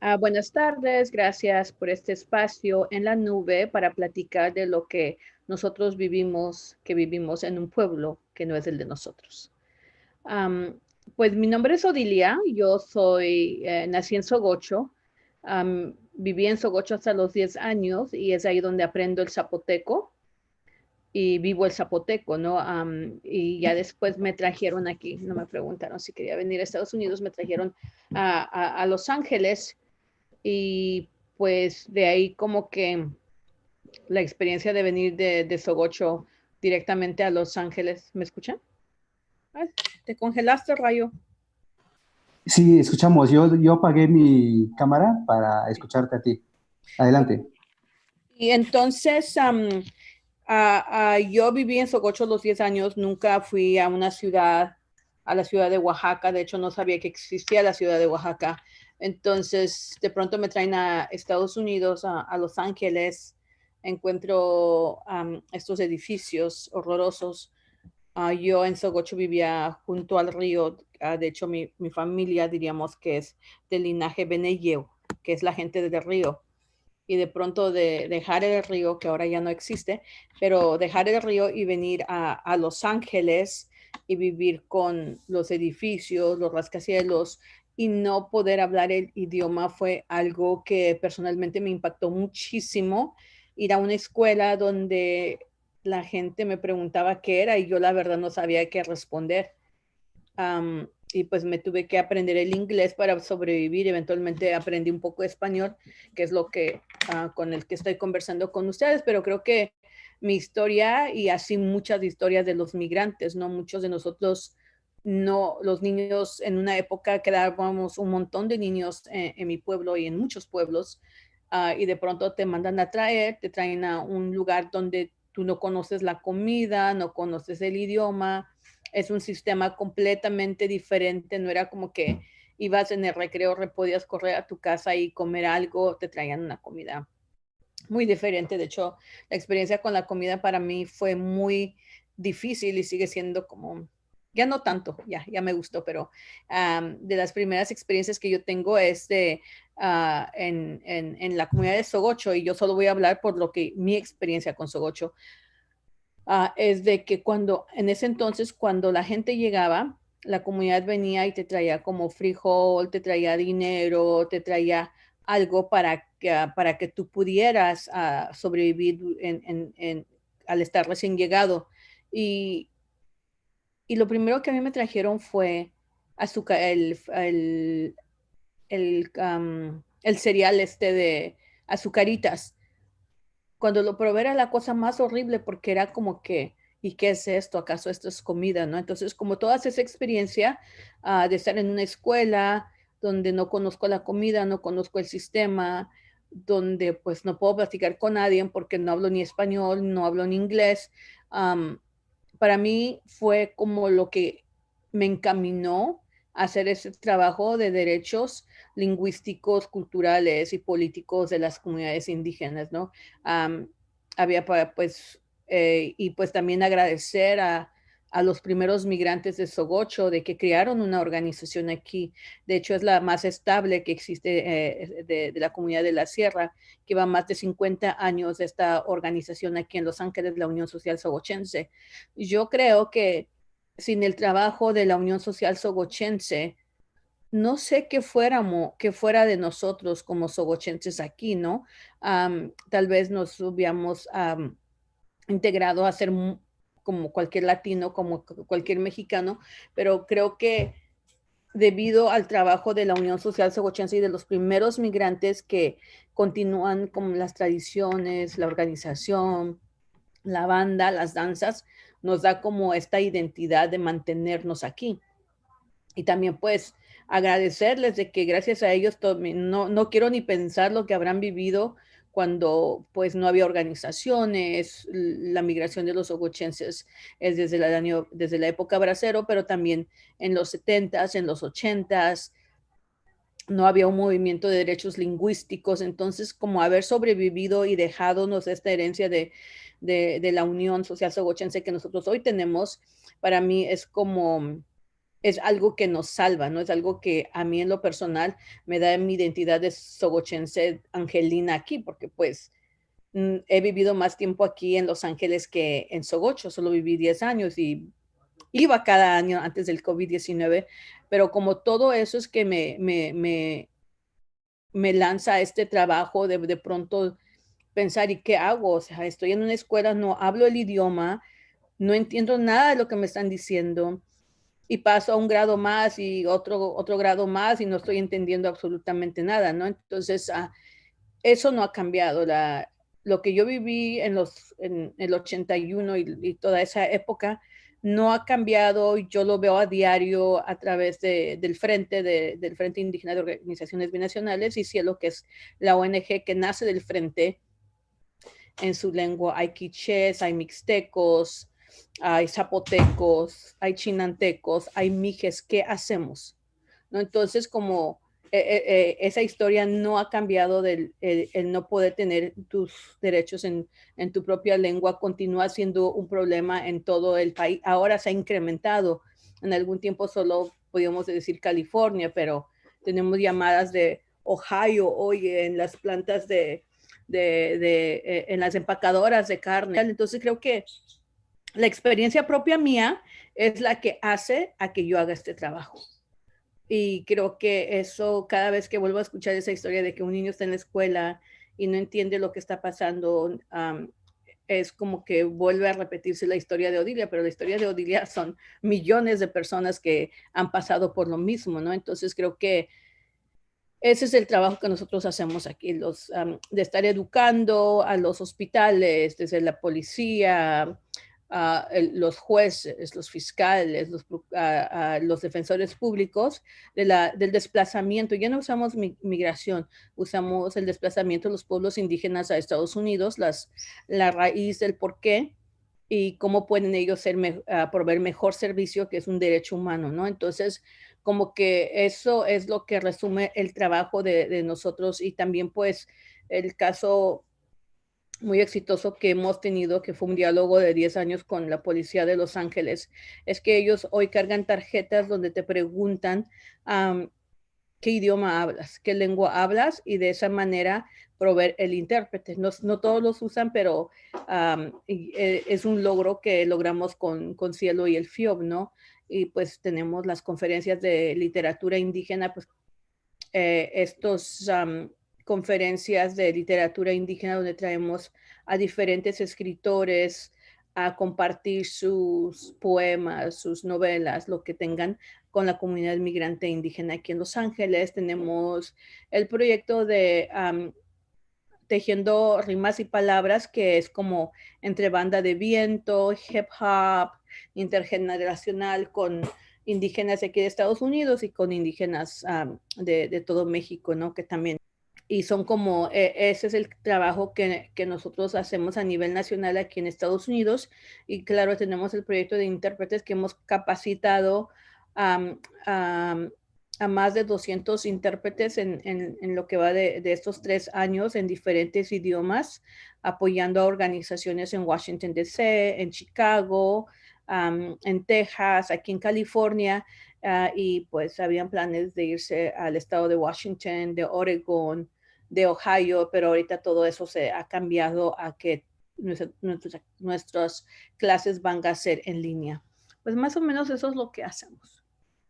Ah, buenas tardes, gracias por este espacio en la nube para platicar de lo que nosotros vivimos, que vivimos en un pueblo que no es el de nosotros. pues mi nombre es Odilia, yo soy, eh, nací en Sogocho, viví en Sogocho hasta los 10 años y es ahí donde aprendo el zapoteco y vivo el zapoteco, ¿no? y ya después me trajeron aquí, no me preguntaron si quería venir a Estados Unidos, me trajeron a Los Ángeles y pues de ahí como que la experiencia de venir de, de Sogocho directamente a Los Ángeles. ¿Me escuchan? ¿Te congelaste, Rayo? Sí, escuchamos. Yo, yo apagué mi cámara para escucharte a ti. Adelante. Y entonces, yo viví en Sogocho los 10 años, nunca fui a una ciudad, a la ciudad de Oaxaca, de hecho no sabía que existía la ciudad de Oaxaca. Entonces, de pronto me traen a Estados Unidos, a Los Ángeles, encuentro estos edificios horrorosos. Ah, yo en Sogocho vivía junto al río. Ah, de hecho, mi, familia diríamos que es del linaje Beneyeu, que es la gente del río. Y de pronto de dejar el río, que ahora ya no existe, pero dejar el río y venir a, a Los Ángeles y vivir con los edificios, los rascacielos y no poder hablar el idioma fue algo que personalmente me impactó muchísimo ir a una escuela donde la gente me preguntaba qué era y yo la verdad no sabía qué responder. y pues me tuve que aprender el inglés para sobrevivir. Eventualmente aprendí un poco español, que es lo que ah, con el que estoy conversando con ustedes, pero creo que mi historia y así muchas historias de los migrantes, ¿no? Muchos de nosotros, no, los niños en una época quedábamos un montón de niños en, mi pueblo y en muchos pueblos Ah, y de pronto te mandan a traer, te traen a un lugar donde tú no conoces la comida, no conoces el idioma, es un sistema completamente diferente, no era como que ibas en el recreo, podías correr a tu casa y comer algo, te traían una comida muy diferente. De hecho, la experiencia con la comida para mí fue muy difícil y sigue siendo como, ya no tanto, ya, ya me gustó, pero de las primeras experiencias que yo tengo es de Ah, en, en, la comunidad de Sogocho, y yo solo voy a hablar por lo que mi experiencia con Sogocho, uh, es de que cuando, en ese entonces, cuando la gente llegaba, la comunidad venía y te traía como frijol, te traía dinero, te traía algo para que, ah, para que tú pudieras sobrevivir en, en, al estar recién llegado. Y, y lo primero que a mí me trajeron fue azúcar, el, el el, el cereal este de azucaritas. Cuando lo probé era la cosa más horrible porque era como que, ¿y qué es esto? ¿Acaso esto es comida? ¿no? Entonces, como toda esa experiencia ah, de estar en una escuela donde no conozco la comida, no conozco el sistema, donde pues no puedo platicar con nadie porque no hablo ni español, no hablo ni inglés, para mí fue como lo que me encaminó a hacer ese trabajo de derechos lingüísticos, culturales y políticos de las comunidades indígenas, ¿no? había pues, eh, y pues también agradecer a, a, los primeros migrantes de Sogocho de que crearon una organización aquí. De hecho, es la más estable que existe eh, de, la comunidad de la Sierra, que va más de 50 años de esta organización aquí en Los Ángeles, la Unión Social Sogochense. Yo creo que sin el trabajo de la Unión Social Sogochense, no sé qué fuéramos, que fuera de nosotros como sogochenses aquí, ¿no? tal vez nos hubiéramos integrado a ser como cualquier latino, como cualquier mexicano, pero creo que debido al trabajo de la Unión Social Sogochense y de los primeros migrantes que continúan con las tradiciones, la organización, la banda, las danzas, nos da como esta identidad de mantenernos aquí. Y también pues agradecerles de que gracias a ellos no, no quiero ni pensar lo que habrán vivido cuando pues no había organizaciones, la migración de los ogochenses es desde, la época bracero, pero también en los 70s, en los 80s, no había un movimiento de derechos lingüísticos, entonces como haber sobrevivido y dejado esta herencia de, de la Unión Social Sogochense que nosotros hoy tenemos, para mí es como es algo que nos salva, no es algo que a mí en lo personal me da mi identidad de sogochense angelina aquí, porque pues mm, he vivido más tiempo aquí en Los Ángeles que en Sogocho, solo viví 10 años y iba cada año antes del COVID-19, pero como todo eso es que me, me, me, me lanza este trabajo de, de pronto pensar, ¿y qué hago? O sea, estoy en una escuela, no hablo el idioma, no entiendo nada de lo que me están diciendo y paso a un grado más y otro, otro grado más y no estoy entendiendo absolutamente nada, ¿no? Entonces, ah, eso no ha cambiado. La, lo que yo viví en, los, en el 81 y, y, toda esa época no ha cambiado. Yo lo veo a diario a través de, del Frente, de, del Frente Indígena de Organizaciones Binacionales y Cielo, que es la ONG que nace del Frente. En su lengua hay quichés, hay mixtecos, hay zapotecos, hay chinantecos, hay mijes, ¿qué hacemos? ¿No? Entonces, como eh, eh, eh, esa historia no ha cambiado del el, no poder tener tus derechos en, en, tu propia lengua, continúa siendo un problema en todo el país. Ahora se ha incrementado. En algún tiempo solo podíamos decir California, pero tenemos llamadas de Ohio hoy en las plantas de, de, en las empacadoras de carne. Entonces creo que la experiencia propia mía es la que hace a que yo haga este trabajo. Y creo que eso, cada vez que vuelvo a escuchar esa historia de que un niño está en la escuela y no entiende lo que está pasando, es como que vuelve a repetirse la historia de Odilia, pero la historia de Odilia son millones de personas que han pasado por lo mismo, ¿no? Entonces creo que ese es el trabajo que nosotros hacemos aquí, los, de estar educando a los hospitales, desde la policía, los jueces, los fiscales, los, los defensores públicos de la, del desplazamiento. Ya no usamos migración, usamos el desplazamiento de los pueblos indígenas a Estados Unidos, las, la raíz del por qué y cómo pueden ellos ser, proveer mejor servicio, que es un derecho humano, ¿no? Entonces, como que eso es lo que resume el trabajo de, de nosotros y también pues el caso muy exitoso que hemos tenido, que fue un diálogo de 10 años con la policía de Los Ángeles, es que ellos hoy cargan tarjetas donde te preguntan qué idioma hablas, qué lengua hablas y de esa manera proveer el intérprete. No, no todos los usan, pero e, es un logro que logramos con, con Cielo y el FIOB, ¿no? Y pues tenemos las conferencias de literatura indígena, pues eh, estos conferencias de literatura indígena donde traemos a diferentes escritores a compartir sus poemas, sus novelas, lo que tengan con la comunidad migrante indígena aquí en Los Ángeles. Tenemos el proyecto de Tejiendo Rimas y Palabras, que es como entre banda de viento, hip hop, intergeneracional con indígenas aquí de Estados Unidos y con indígenas de, de, todo México, ¿no? Que también y son como, eh, ese es el trabajo que, que, nosotros hacemos a nivel nacional aquí en Estados Unidos. Y claro, tenemos el proyecto de intérpretes que hemos capacitado a, a más de 200 intérpretes en, en, lo que va de, de, estos tres años en diferentes idiomas, apoyando a organizaciones en Washington, D.C., en Chicago, en Texas, aquí en California. Uh, y pues habían planes de irse al estado de Washington, de Oregon, de Ohio, pero ahorita todo eso se ha cambiado a que nuestras clases van a ser en línea. Pues más o menos eso es lo que hacemos.